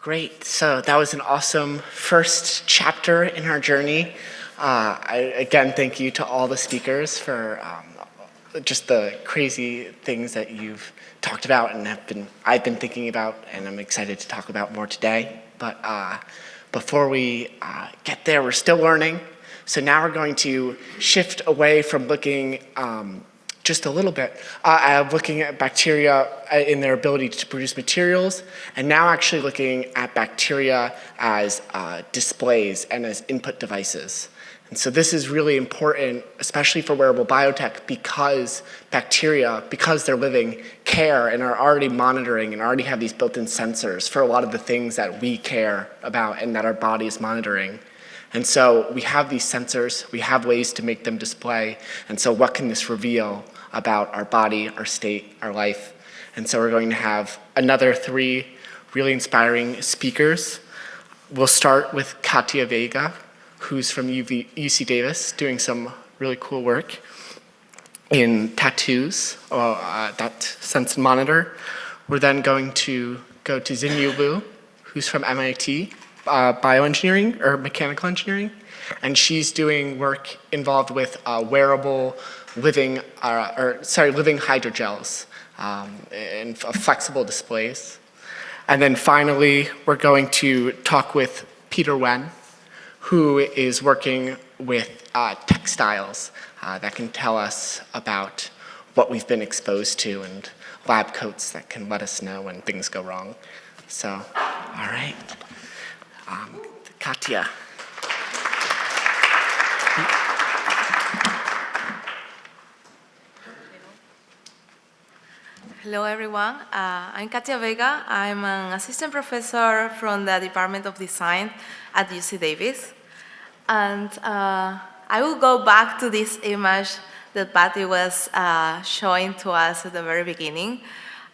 Great. So that was an awesome first chapter in our journey. Uh, I, again, thank you to all the speakers for um, just the crazy things that you've talked about and have been I've been thinking about, and I'm excited to talk about more today. But uh, before we uh, get there, we're still learning. So now we're going to shift away from looking um, just a little bit, uh, looking at bacteria uh, in their ability to produce materials, and now actually looking at bacteria as uh, displays and as input devices. And so this is really important, especially for wearable biotech, because bacteria, because they're living, care and are already monitoring and already have these built-in sensors for a lot of the things that we care about and that our body is monitoring. And so we have these sensors, we have ways to make them display, and so what can this reveal about our body, our state, our life? And so we're going to have another three really inspiring speakers. We'll start with Katia Vega, who's from UV, UC Davis, doing some really cool work in tattoos, or uh, that sense monitor. We're then going to go to Xinyu Liu, who's from MIT, uh, bioengineering or mechanical engineering, and she's doing work involved with uh, wearable living, uh, or sorry, living hydrogels um, and flexible displays. And then finally, we're going to talk with Peter Nguyen, who is working with uh, textiles uh, that can tell us about what we've been exposed to and lab coats that can let us know when things go wrong. So, all right. Um, Katia. Hello, everyone. Uh, I'm Katia Vega. I'm an assistant professor from the Department of Design at UC Davis. And uh, I will go back to this image that Patty was uh, showing to us at the very beginning.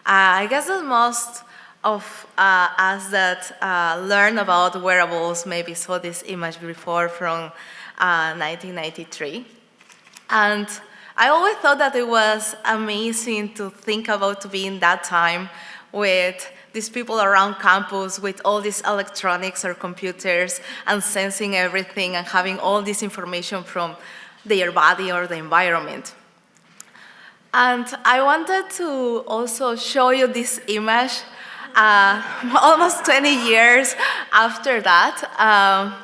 Uh, I guess that most of uh, us that uh, learn about wearables maybe saw this image before from 1993. And I always thought that it was amazing to think about to be in that time with these people around campus with all these electronics or computers and sensing everything and having all this information from their body or the environment. And I wanted to also show you this image uh, almost 20 years after that. Um,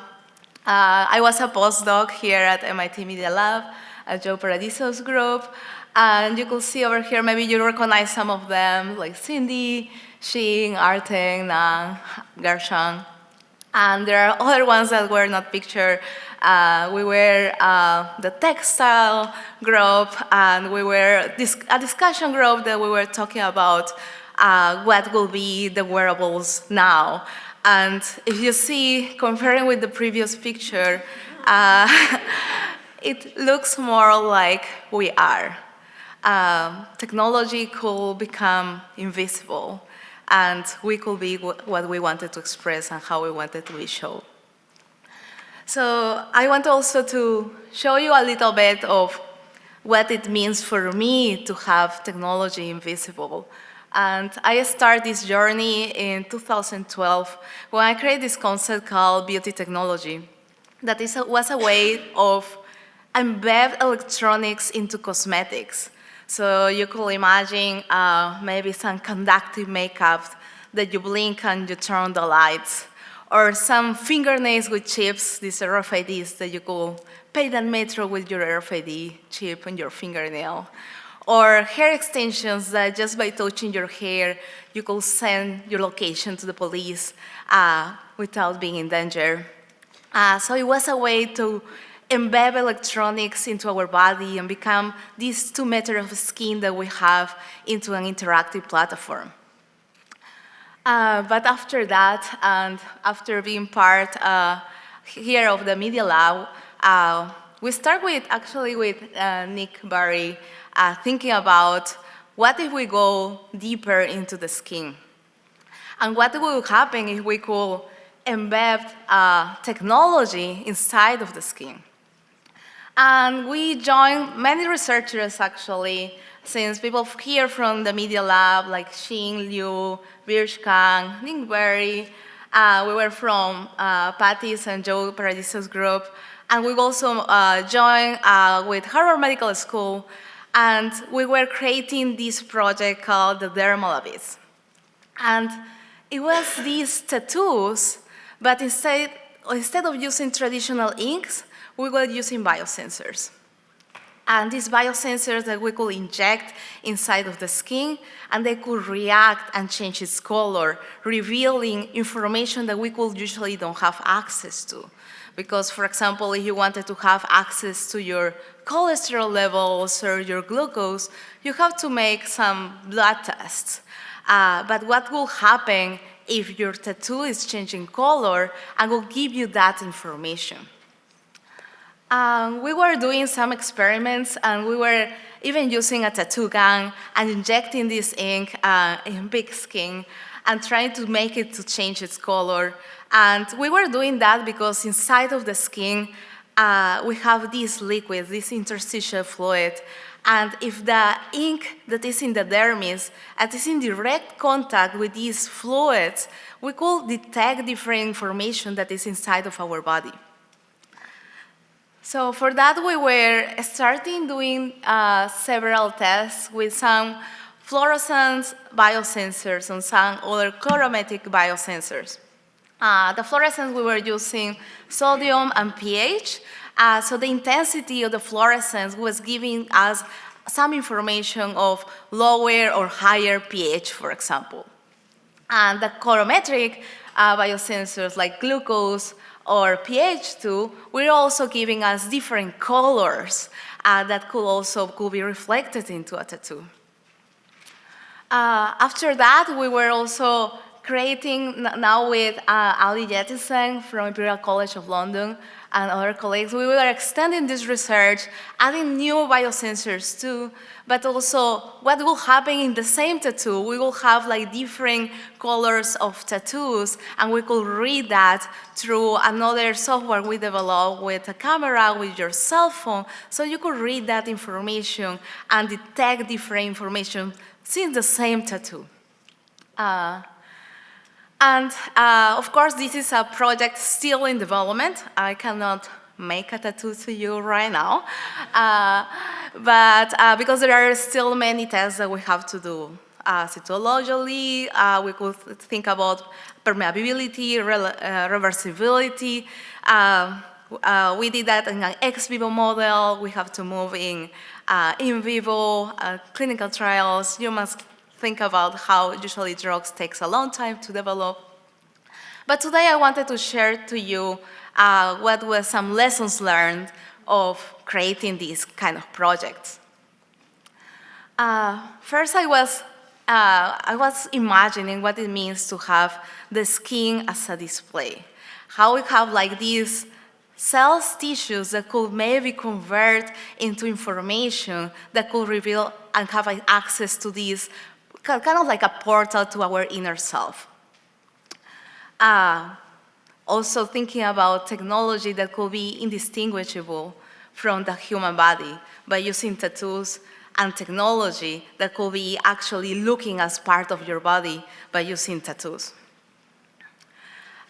uh, I was a postdoc here at MIT Media Lab at Joe Paradiso's group. And you can see over here, maybe you recognize some of them, like Cindy, Xing, Artem, Nang, Gershon. And there are other ones that were not pictured. Uh, we were uh, the textile group, and we were dis a discussion group that we were talking about uh, what will be the wearables now. And if you see, comparing with the previous picture, uh, it looks more like we are. Um, technology could become invisible and we could be what we wanted to express and how we wanted to be shown. So I want also to show you a little bit of what it means for me to have technology invisible. And I started this journey in 2012 when I created this concept called beauty technology. That is a, was a way of embed electronics into cosmetics. So you could imagine uh, maybe some conductive makeup that you blink and you turn the lights, or some fingernails with chips, these RFIDs that you could pay that metro with your RFID chip on your fingernail, or hair extensions that just by touching your hair, you could send your location to the police uh, without being in danger. Uh, so it was a way to embed electronics into our body and become these two meters of skin that we have into an interactive platform. Uh, but after that, and after being part uh, here of the Media Lab, uh, we start with, actually with uh, Nick Barry, uh, thinking about what if we go deeper into the skin? And what will happen if we could embed uh, technology inside of the skin? And we joined many researchers actually, since people here from the Media Lab, like Xin Liu, Birch Kang, Ning Berry, Uh, we were from uh, Patty's and Joe Paradiso's group, and we also uh, joined uh, with Harvard Medical School, and we were creating this project called the Dermal Abyss. And it was these tattoos, but instead, instead of using traditional inks, we were using biosensors. And these biosensors that we could inject inside of the skin, and they could react and change its color, revealing information that we could usually don't have access to. Because, for example, if you wanted to have access to your cholesterol levels or your glucose, you have to make some blood tests. Uh, but what will happen if your tattoo is changing color and will give you that information? Um, we were doing some experiments and we were even using a tattoo gun and injecting this ink uh, in big skin and trying to make it to change its color. And we were doing that because inside of the skin, uh, we have this liquid, this interstitial fluid. And if the ink that is in the dermis is in direct contact with these fluids, we could detect different information that is inside of our body. So for that, we were starting doing uh, several tests with some fluorescence biosensors and some other colorimetric biosensors. Uh, the fluorescence, we were using sodium and pH, uh, so the intensity of the fluorescence was giving us some information of lower or higher pH, for example. And the colorimetric uh, biosensors like glucose or pH2, we're also giving us different colors uh, that could also could be reflected into a tattoo. Uh, after that, we were also creating now with uh, Ali Yetisen from Imperial College of London and other colleagues, we were extending this research, adding new biosensors too, but also what will happen in the same tattoo. We will have like different colors of tattoos and we could read that through another software we developed with a camera, with your cell phone, so you could read that information and detect different information since the same tattoo. Uh, and uh, of course, this is a project still in development. I cannot make a tattoo to you right now. Uh, but uh, because there are still many tests that we have to do. Uh, cytologically, uh, we could think about permeability, re uh, reversibility. We did that in an ex vivo model. We have to move in in vivo clinical trials. You must think about how usually drugs takes a long time to develop. But today I wanted to share to you uh, what were some lessons learned of creating these kind of projects. Uh, first I was, uh, I was imagining what it means to have the skin as a display. How we have like these cells, tissues that could maybe convert into information that could reveal and have access to these kind of like a portal to our inner self. Uh, also thinking about technology that could be indistinguishable from the human body by using tattoos and technology that could be actually looking as part of your body by using tattoos.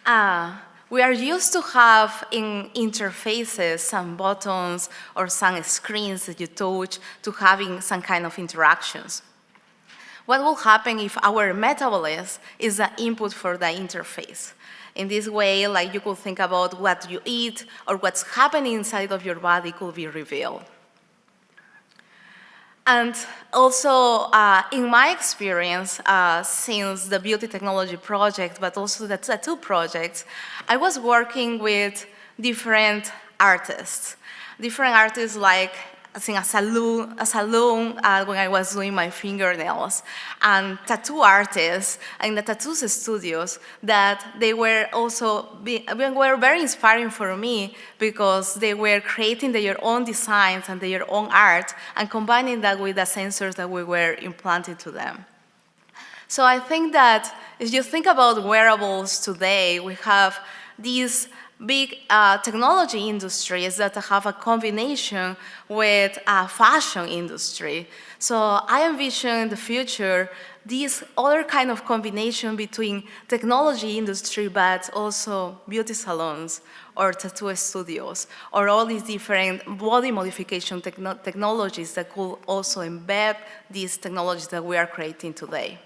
Uh, we are used to have in interfaces some buttons or some screens that you touch to having some kind of interactions. What will happen if our metabolism is the input for the interface? In this way, like you could think about what you eat or what's happening inside of your body could be revealed. And also, uh, in my experience, uh, since the beauty technology project, but also the tattoo projects, I was working with different artists. Different artists like in a salon, a salon uh, when I was doing my fingernails, and tattoo artists in the tattoo studios that they were also be, were very inspiring for me because they were creating their own designs and their own art and combining that with the sensors that we were implanting to them. So I think that if you think about wearables today, we have these big uh, technology industries that have a combination with a fashion industry. So I envision in the future this other kind of combination between technology industry, but also beauty salons or tattoo studios, or all these different body modification techno technologies that could also embed these technologies that we are creating today.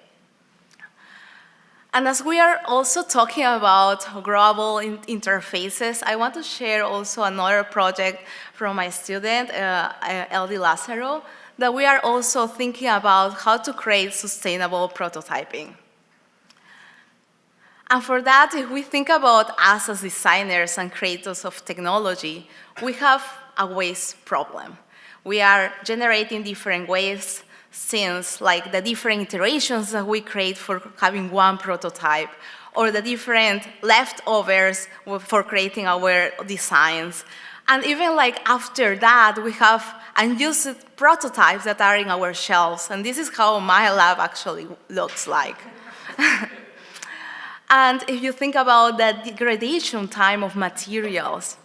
And as we are also talking about growable in interfaces, I want to share also another project from my student, uh, Eldy Lazaro, that we are also thinking about how to create sustainable prototyping. And for that, if we think about us as designers and creators of technology, we have a waste problem. We are generating different waste since like the different iterations that we create for having one prototype or the different leftovers for creating our designs. And even like after that, we have unused prototypes that are in our shelves. And this is how my lab actually looks like. and if you think about the degradation time of materials,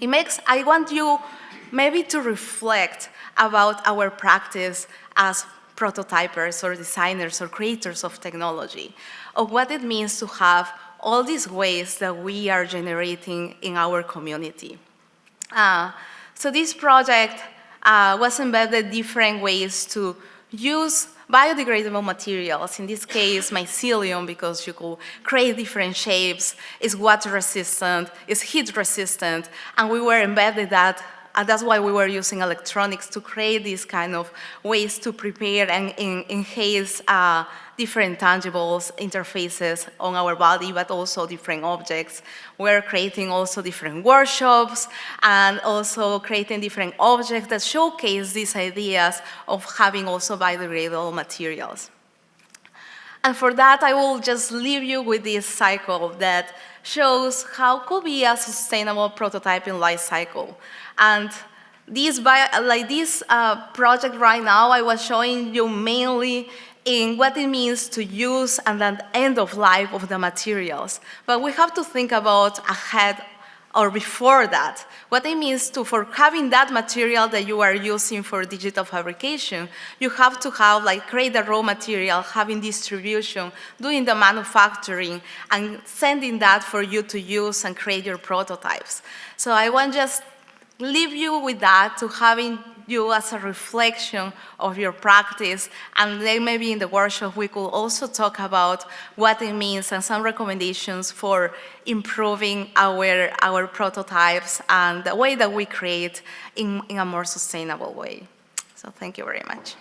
it makes, I want you maybe to reflect about our practice as prototypers or designers or creators of technology, of what it means to have all these ways that we are generating in our community. Uh, so this project uh, was embedded different ways to use biodegradable materials, in this case mycelium because you could create different shapes, is water resistant, is heat resistant, and we were embedded that and that's why we were using electronics to create these kind of ways to prepare and enhance uh, different tangibles, interfaces on our body, but also different objects. We're creating also different workshops and also creating different objects that showcase these ideas of having also biodegradable materials. And for that, I will just leave you with this cycle that shows how could be a sustainable prototyping life cycle. And this, like this uh, project right now, I was showing you mainly in what it means to use and then end of life of the materials. But we have to think about ahead or before that, what it means to, for having that material that you are using for digital fabrication, you have to have, like, create the raw material, having distribution, doing the manufacturing, and sending that for you to use and create your prototypes. So I want just leave you with that to having you as a reflection of your practice and then maybe in the workshop we could also talk about what it means and some recommendations for improving our, our prototypes and the way that we create in, in a more sustainable way. So thank you very much.